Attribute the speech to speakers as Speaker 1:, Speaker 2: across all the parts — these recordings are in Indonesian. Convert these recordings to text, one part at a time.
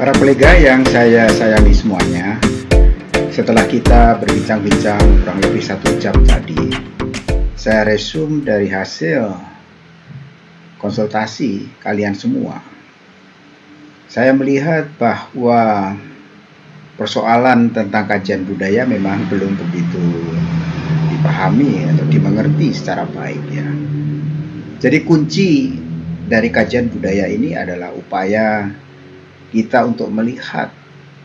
Speaker 1: Para kolega yang saya sayangi semuanya, setelah kita berbincang-bincang kurang lebih satu jam tadi, saya resume dari hasil konsultasi kalian semua. Saya melihat bahwa persoalan tentang kajian budaya memang belum begitu dipahami atau dimengerti secara baik ya. Jadi kunci dari kajian budaya ini adalah upaya kita untuk melihat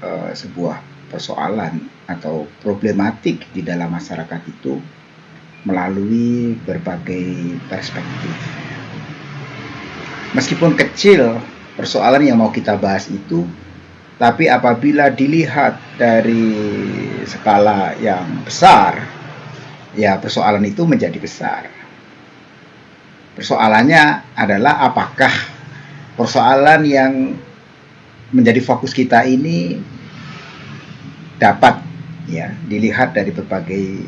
Speaker 1: uh, sebuah persoalan atau problematik di dalam masyarakat itu melalui berbagai perspektif. Meskipun kecil persoalan yang mau kita bahas itu, tapi apabila dilihat dari skala yang besar, ya persoalan itu menjadi besar. Persoalannya adalah apakah persoalan yang menjadi fokus kita ini dapat ya dilihat dari berbagai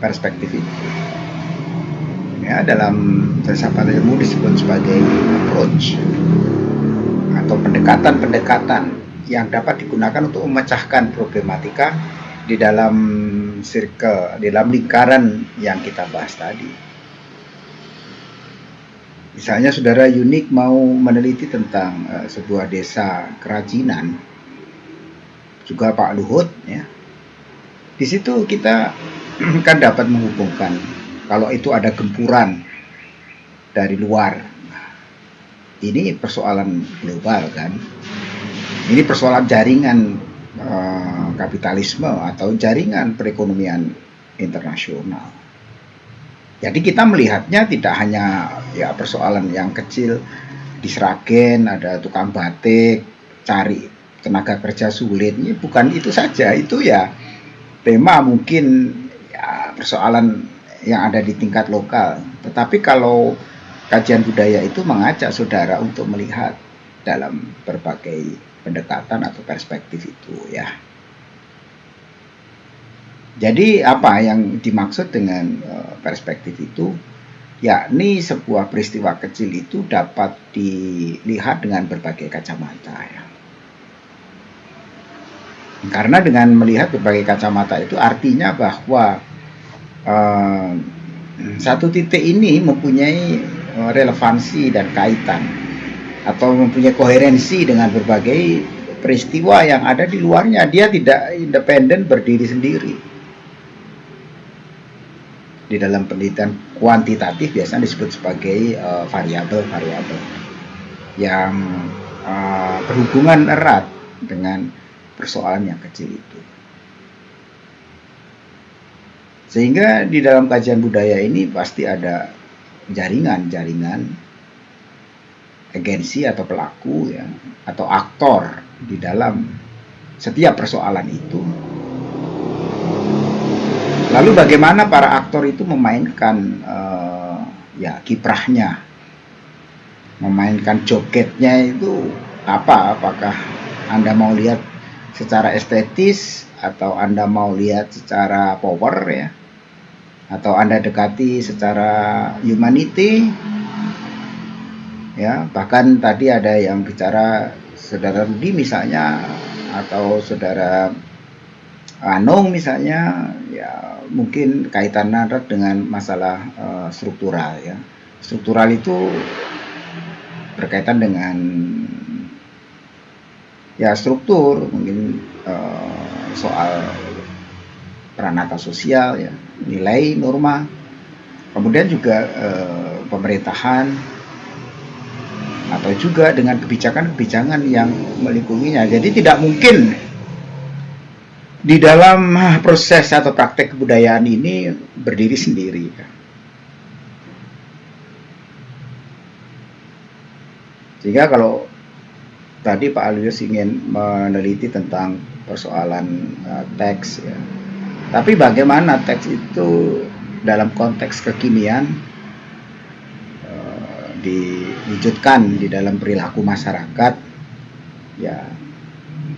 Speaker 1: perspektif itu. Ya, dalam filsafat ilmu disebut sebagai approach atau pendekatan-pendekatan yang dapat digunakan untuk memecahkan problematika di dalam circle, di dalam lingkaran yang kita bahas tadi. Misalnya saudara unik mau meneliti tentang uh, sebuah desa kerajinan, juga Pak Luhut ya. Di situ kita kan dapat menghubungkan kalau itu ada gempuran dari luar. Ini persoalan global kan. Ini persoalan jaringan uh, kapitalisme atau jaringan perekonomian internasional. Jadi kita melihatnya tidak hanya ya persoalan yang kecil. Di Sragen ada tukang batik cari tenaga kerja sulit. Ini bukan itu saja. Itu ya tema mungkin ya persoalan yang ada di tingkat lokal. Tetapi kalau kajian budaya itu mengajak saudara untuk melihat dalam berbagai pendekatan atau perspektif itu ya jadi apa yang dimaksud dengan uh, perspektif itu? Yakni sebuah peristiwa kecil itu dapat dilihat dengan berbagai kacamata ya. Karena dengan melihat berbagai kacamata itu artinya bahwa uh, satu titik ini mempunyai uh, relevansi dan kaitan atau mempunyai koherensi dengan berbagai peristiwa yang ada di luarnya. Dia tidak independen berdiri sendiri di dalam penelitian kuantitatif biasanya disebut sebagai uh, variabel-variabel yang uh, berhubungan erat dengan persoalan yang kecil itu. Sehingga di dalam kajian budaya ini pasti ada jaringan-jaringan agensi atau pelaku ya atau aktor di dalam setiap persoalan itu Lalu bagaimana para aktor itu memainkan uh, ya kiprahnya, memainkan jogetnya itu apa? Apakah anda mau lihat secara estetis atau anda mau lihat secara power ya? Atau anda dekati secara humanity? Ya, bahkan tadi ada yang bicara saudara Rudi misalnya atau saudara Anung misalnya ya mungkin kaitan erat dengan masalah uh, struktural ya. Struktural itu berkaitan dengan ya struktur mungkin uh, soal peranata sosial ya, nilai norma. Kemudian juga uh, pemerintahan atau juga dengan kebijakan-kebijakan yang melingkunginya. Jadi tidak mungkin di dalam ah, proses atau praktek kebudayaan ini berdiri sendiri. Sehingga kalau tadi Pak Alius ingin meneliti tentang persoalan uh, teks ya. Tapi bagaimana teks itu dalam konteks kekinian uh, diwujudkan di dalam perilaku masyarakat ya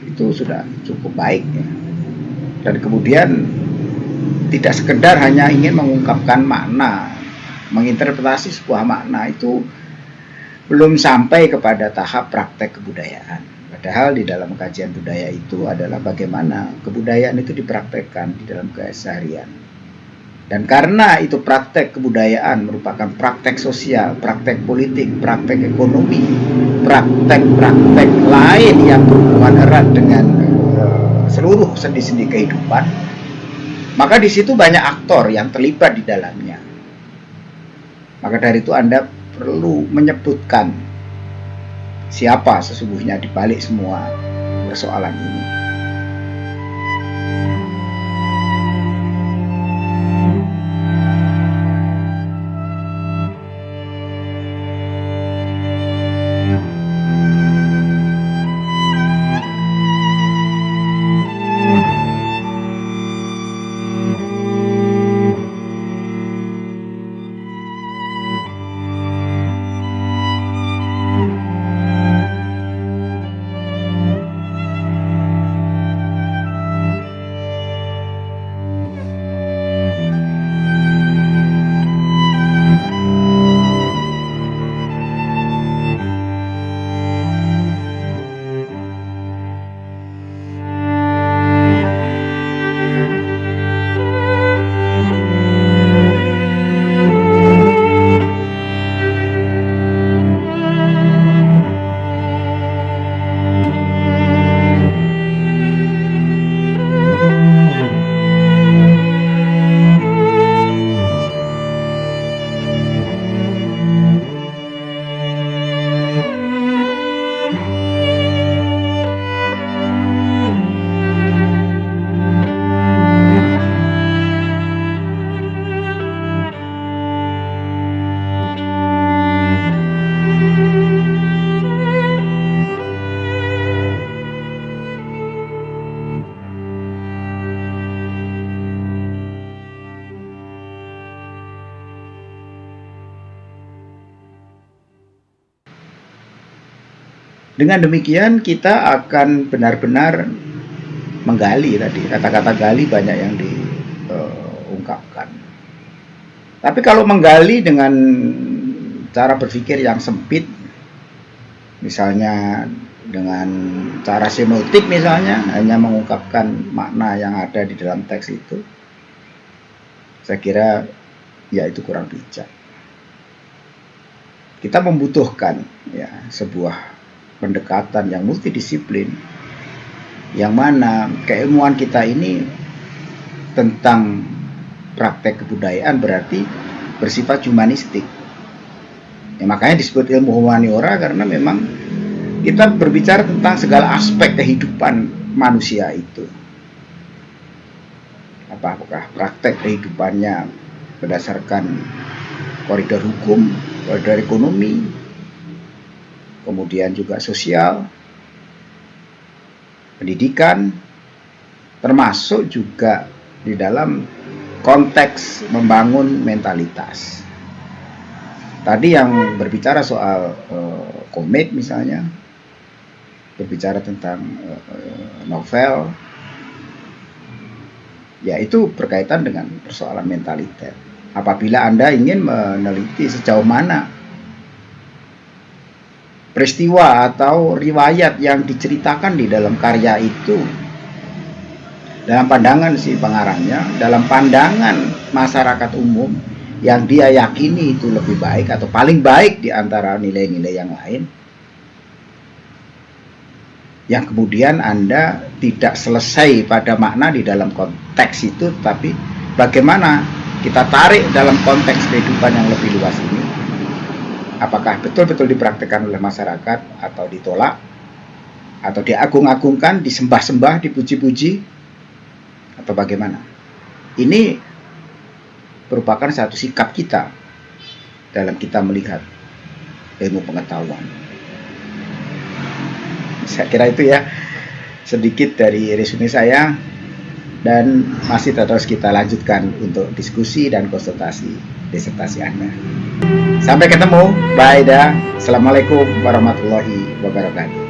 Speaker 1: itu sudah cukup baik ya dan kemudian tidak sekedar hanya ingin mengungkapkan makna menginterpretasi sebuah makna itu belum sampai kepada tahap praktek kebudayaan Padahal di dalam kajian budaya itu adalah bagaimana kebudayaan itu dipraktekkan di dalam keseharian. Dan karena itu praktek kebudayaan merupakan praktek sosial, praktek politik, praktek ekonomi, praktek-praktek lain yang berhubungan erat dengan seluruh sendi-sendi kehidupan, maka di situ banyak aktor yang terlibat di dalamnya. Maka dari itu Anda perlu menyebutkan siapa sesungguhnya di balik semua persoalan ini. Dengan demikian kita akan benar-benar menggali tadi kata-kata gali banyak yang diungkapkan. Tapi kalau menggali dengan cara berpikir yang sempit, misalnya dengan cara semiotik misalnya hanya mengungkapkan makna yang ada di dalam teks itu, saya kira ya itu kurang bijak. Kita membutuhkan ya sebuah pendekatan yang multidisiplin yang mana keilmuan kita ini tentang praktek kebudayaan berarti bersifat humanistik. Ya, makanya disebut ilmu humaniora karena memang kita berbicara tentang segala aspek kehidupan manusia itu. Apakah praktek kehidupannya berdasarkan koridor hukum, koridor ekonomi, kemudian juga sosial, pendidikan, termasuk juga di dalam konteks membangun mentalitas. Tadi yang berbicara soal uh, misalnya, berbicara tentang uh, novel, ya itu berkaitan dengan persoalan mentalitas. Apabila Anda ingin meneliti sejauh mana peristiwa atau riwayat yang diceritakan di dalam karya itu dalam pandangan si pengarangnya dalam pandangan masyarakat umum yang dia yakini itu lebih baik atau paling baik di antara nilai-nilai yang lain yang kemudian Anda tidak selesai pada makna di dalam konteks itu tapi bagaimana kita tarik dalam konteks kehidupan yang lebih luas ini apakah betul-betul dipraktekkan oleh masyarakat atau ditolak atau diagung-agungkan, disembah-sembah, dipuji-puji atau bagaimana. Ini merupakan satu sikap kita dalam kita melihat ilmu pengetahuan. Saya kira itu ya sedikit dari resume saya dan masih terus kita lanjutkan untuk diskusi dan konsultasi disertasi Anda. Sampai ketemu. Bye dah. Assalamualaikum warahmatullahi wabarakatuh.